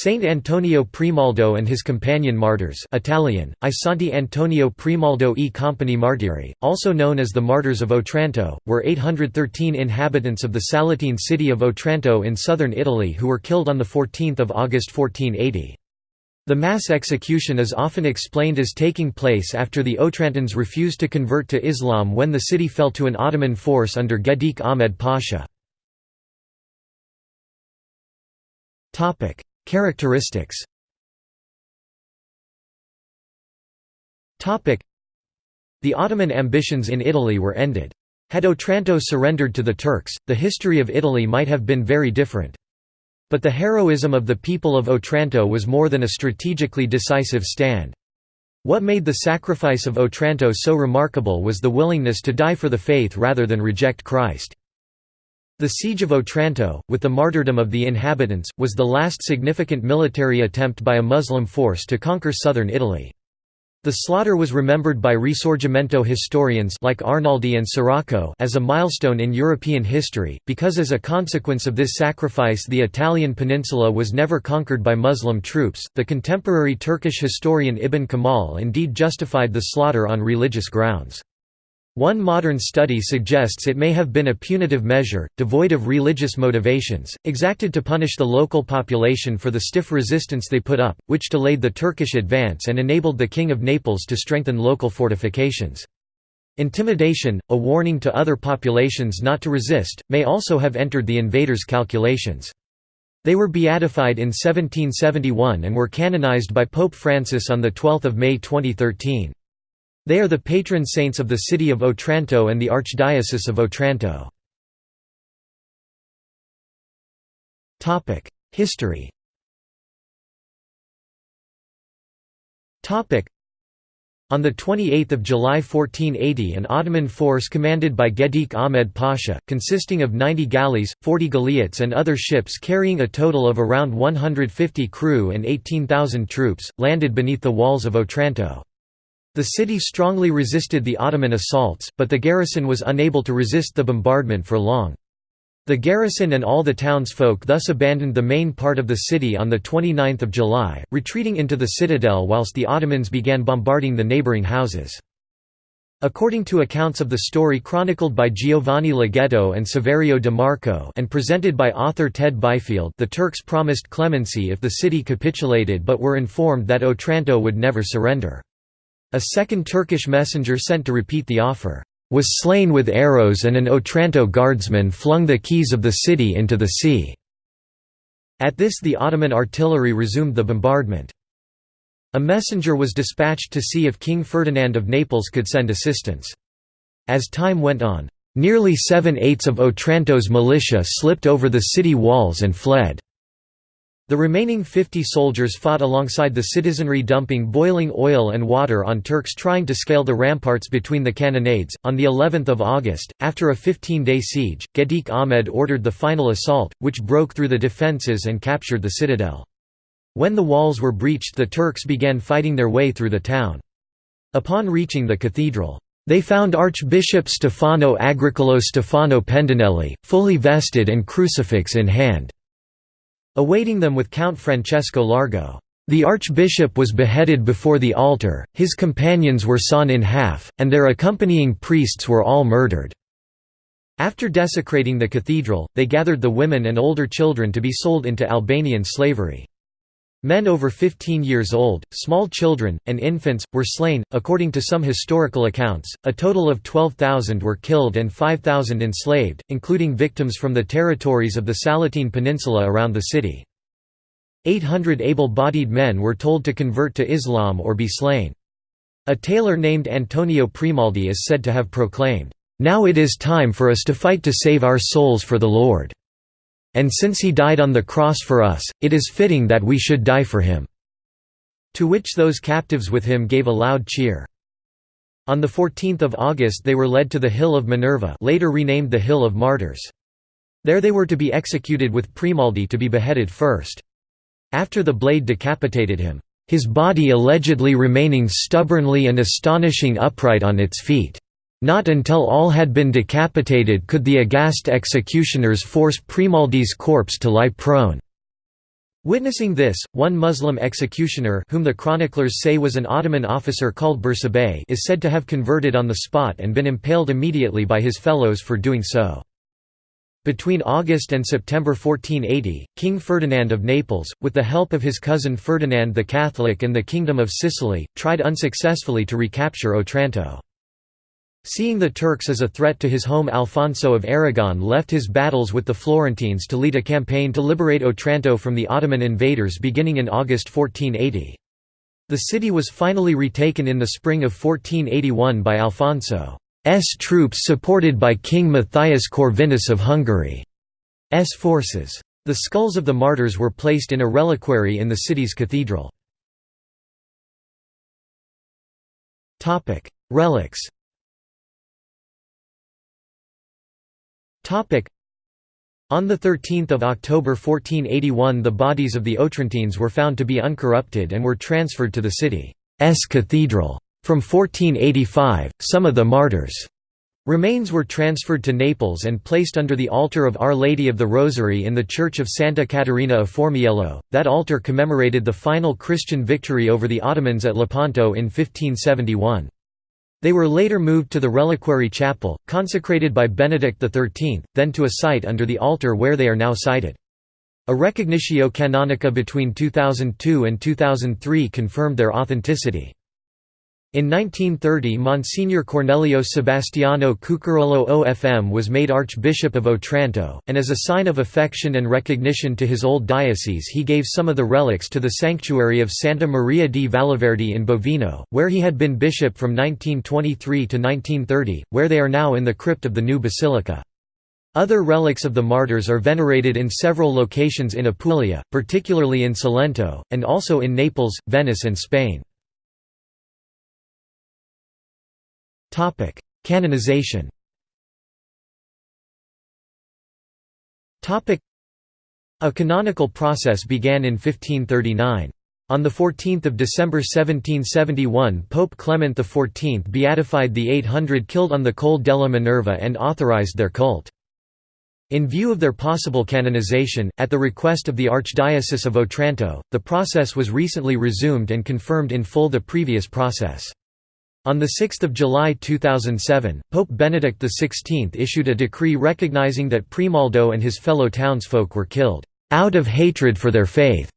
Saint Antonio Primaldo and his companion martyrs Italian, I Santi Antonio Primaldo e Compagni Martiri, also known as the Martyrs of Otranto, were 813 inhabitants of the Salentine city of Otranto in southern Italy who were killed on 14 August 1480. The mass execution is often explained as taking place after the Otrantans refused to convert to Islam when the city fell to an Ottoman force under Gedik Ahmed Pasha. Characteristics The Ottoman ambitions in Italy were ended. Had Otranto surrendered to the Turks, the history of Italy might have been very different. But the heroism of the people of Otranto was more than a strategically decisive stand. What made the sacrifice of Otranto so remarkable was the willingness to die for the faith rather than reject Christ. The Siege of Otranto, with the martyrdom of the inhabitants, was the last significant military attempt by a Muslim force to conquer southern Italy. The slaughter was remembered by Risorgimento historians like Arnaldi and Sirocco as a milestone in European history, because as a consequence of this sacrifice the Italian peninsula was never conquered by Muslim troops. The contemporary Turkish historian Ibn Kamal indeed justified the slaughter on religious grounds. One modern study suggests it may have been a punitive measure, devoid of religious motivations, exacted to punish the local population for the stiff resistance they put up, which delayed the Turkish advance and enabled the King of Naples to strengthen local fortifications. Intimidation, a warning to other populations not to resist, may also have entered the invaders' calculations. They were beatified in 1771 and were canonized by Pope Francis on 12 May 2013. They are the patron saints of the city of Otranto and the Archdiocese of Otranto. History on 28 July 1480 an Ottoman force commanded by Gedik Ahmed Pasha, consisting of 90 galleys, 40 galeots and other ships carrying a total of around 150 crew and 18,000 troops, landed beneath the walls of Otranto. The city strongly resisted the Ottoman assaults, but the garrison was unable to resist the bombardment for long. The garrison and all the townsfolk thus abandoned the main part of the city on 29 July, retreating into the citadel whilst the Ottomans began bombarding the neighbouring houses. According to accounts of the story chronicled by Giovanni Laghetto and Saverio de Marco and presented by author Ted Byfield the Turks promised clemency if the city capitulated but were informed that Otranto would never surrender. A second Turkish messenger sent to repeat the offer, "...was slain with arrows and an Otranto guardsman flung the keys of the city into the sea." At this the Ottoman artillery resumed the bombardment. A messenger was dispatched to see if King Ferdinand of Naples could send assistance. As time went on, nearly seven-eighths of Otranto's militia slipped over the city walls and fled. The remaining 50 soldiers fought alongside the citizenry dumping boiling oil and water on Turks trying to scale the ramparts between the cannonades. On the 11th of August, after a 15-day siege, Gedik Ahmed ordered the final assault, which broke through the defences and captured the citadel. When the walls were breached the Turks began fighting their way through the town. Upon reaching the cathedral, they found Archbishop Stefano Agricolo Stefano Pendinelli, fully vested and crucifix in hand. Awaiting them with Count Francesco Largo. The archbishop was beheaded before the altar, his companions were sawn in half, and their accompanying priests were all murdered. After desecrating the cathedral, they gathered the women and older children to be sold into Albanian slavery. Men over 15 years old, small children, and infants, were slain. According to some historical accounts, a total of 12,000 were killed and 5,000 enslaved, including victims from the territories of the Salentine Peninsula around the city. 800 able-bodied men were told to convert to Islam or be slain. A tailor named Antonio Primaldi is said to have proclaimed, "'Now it is time for us to fight to save our souls for the Lord' And since he died on the cross for us, it is fitting that we should die for him." To which those captives with him gave a loud cheer. On 14 August they were led to the Hill of Minerva later renamed the Hill of Martyrs. There they were to be executed with Primaldi to be beheaded first. After the blade decapitated him, his body allegedly remaining stubbornly and astonishing upright on its feet. Not until all had been decapitated could the aghast executioners force Primaldi's corpse to lie prone. Witnessing this, one Muslim executioner whom the chroniclers say was an Ottoman officer called Bursabay is said to have converted on the spot and been impaled immediately by his fellows for doing so. Between August and September 1480, King Ferdinand of Naples, with the help of his cousin Ferdinand the Catholic and the Kingdom of Sicily, tried unsuccessfully to recapture Otranto. Seeing the Turks as a threat to his home Alfonso of Aragon left his battles with the Florentines to lead a campaign to liberate Otranto from the Ottoman invaders beginning in August 1480. The city was finally retaken in the spring of 1481 by Alfonso's troops supported by King Matthias Corvinus of Hungary's forces. The skulls of the martyrs were placed in a reliquary in the city's cathedral. Relics On 13 October 1481 the bodies of the Otrantines were found to be uncorrupted and were transferred to the city's cathedral. From 1485, some of the martyrs' remains were transferred to Naples and placed under the altar of Our Lady of the Rosary in the Church of Santa Caterina of Formiello. That altar commemorated the final Christian victory over the Ottomans at Lepanto in 1571. They were later moved to the reliquary chapel, consecrated by Benedict XIII, then to a site under the altar where they are now sited. A recognitio canonica between 2002 and 2003 confirmed their authenticity. In 1930 Monsignor Cornelio Sebastiano Cucurullo OFM was made Archbishop of Otranto, and as a sign of affection and recognition to his old diocese he gave some of the relics to the sanctuary of Santa Maria di Valleverde in Bovino, where he had been bishop from 1923 to 1930, where they are now in the crypt of the new basilica. Other relics of the martyrs are venerated in several locations in Apulia, particularly in Salento, and also in Naples, Venice and Spain. Canonization. Topic: A canonical process began in 1539. On 14 December 1771 Pope Clement XIV beatified the 800 killed on the Col della Minerva and authorized their cult. In view of their possible canonization, at the request of the Archdiocese of Otranto, the process was recently resumed and confirmed in full the previous process. On 6 July 2007, Pope Benedict XVI issued a decree recognizing that Primaldo and his fellow townsfolk were killed, "...out of hatred for their faith."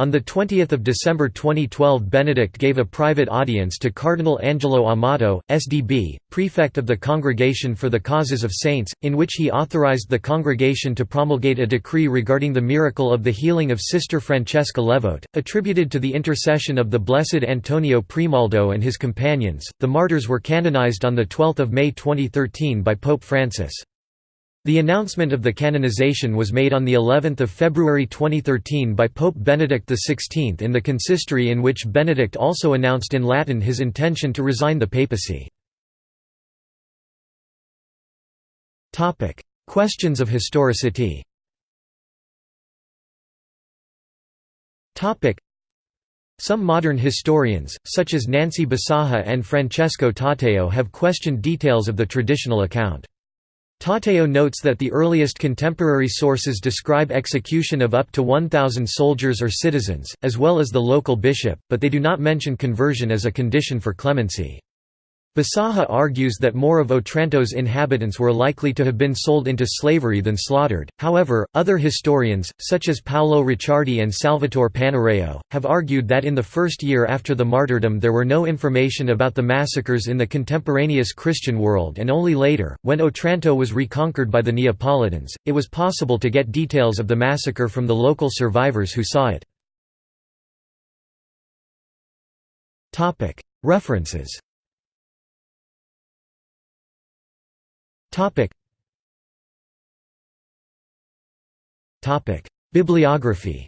On 20 December 2012 Benedict gave a private audience to Cardinal Angelo Amato, SDB, prefect of the Congregation for the Causes of Saints, in which he authorized the congregation to promulgate a decree regarding the miracle of the healing of Sister Francesca Levote, attributed to the intercession of the Blessed Antonio Primaldo and his companions. The martyrs were canonized on 12 May 2013 by Pope Francis. The announcement of the canonization was made on the 11th of February 2013 by Pope Benedict XVI in the consistory in which Benedict also announced in Latin his intention to resign the papacy. Topic: Questions of historicity. Topic: Some modern historians, such as Nancy Bisaha and Francesco Taddeo have questioned details of the traditional account. Taddeo notes that the earliest contemporary sources describe execution of up to 1,000 soldiers or citizens, as well as the local bishop, but they do not mention conversion as a condition for clemency. Bisaha argues that more of Otranto's inhabitants were likely to have been sold into slavery than slaughtered. However, other historians, such as Paolo Ricciardi and Salvatore Panareo, have argued that in the first year after the martyrdom there were no information about the massacres in the contemporaneous Christian world and only later, when Otranto was reconquered by the Neapolitans, it was possible to get details of the massacre from the local survivors who saw it. References Topic. Topic. Bibliography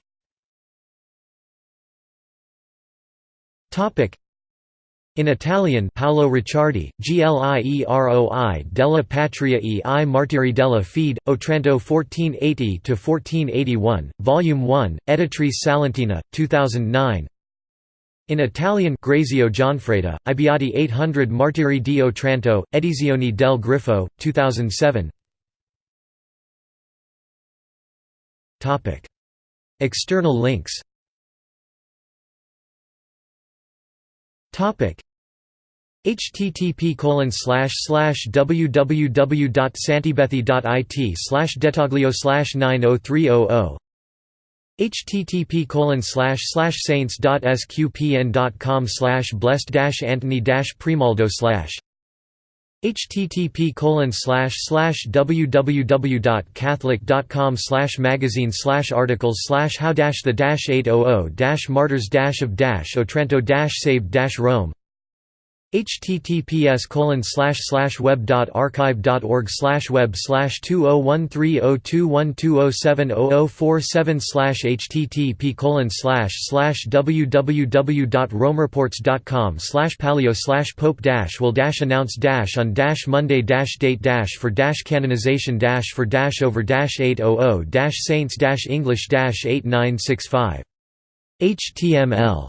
Topic. In Italian Paolo Ricciardi, Glieroi della Patria e i Martiri della Fede, Otranto 1480–1481, Volume 1, Editrice Salentina, 2009 in Italian Grazio Gianfreda, Ibiati 800 Martiri di Otranto, Edizioni del Griffo, 2007 External links. Http colon slash detaglio slash 90300 http saints.sqpn.com blessed Antony Primaldo http www.catholic.com magazine articles how the dash 800 dash martyrs of Otranto saved Rome https colon slash slash web dot archive dot org slash web slash two oh one three oh two one two oh seven oh oh four seven slash http colon slash slash www dot romereports dot com slash palio slash pope dash will dash announce dash on dash Monday dash date dash for dash canonization dash for dash over dash eight oh oh dash saints dash English dash eight nine six five HTML